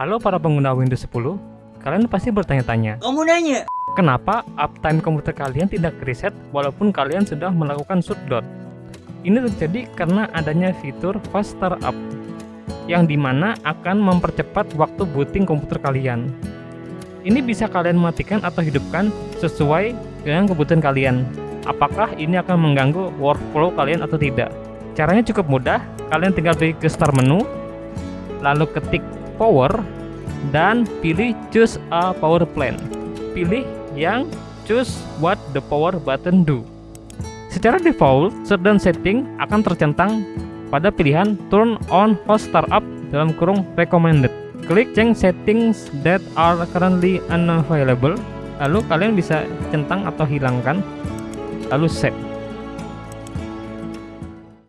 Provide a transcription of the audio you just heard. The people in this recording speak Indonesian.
Halo para pengguna Windows 10, kalian pasti bertanya-tanya, Kamu nanya? kenapa uptime komputer kalian tidak reset walaupun kalian sudah melakukan shutdown? Ini terjadi karena adanya fitur Fast Startup, yang di mana akan mempercepat waktu booting komputer kalian. Ini bisa kalian matikan atau hidupkan sesuai dengan kebutuhan kalian. Apakah ini akan mengganggu workflow kalian atau tidak? Caranya cukup mudah, kalian tinggal pergi ke start menu, lalu ketik power, dan pilih choose a power plan. Pilih yang choose what the power button do. Secara default, shutdown setting akan tercentang pada pilihan turn on host startup dalam kurung recommended. Klik change settings that are currently unavailable. Lalu kalian bisa centang atau hilangkan. Lalu set.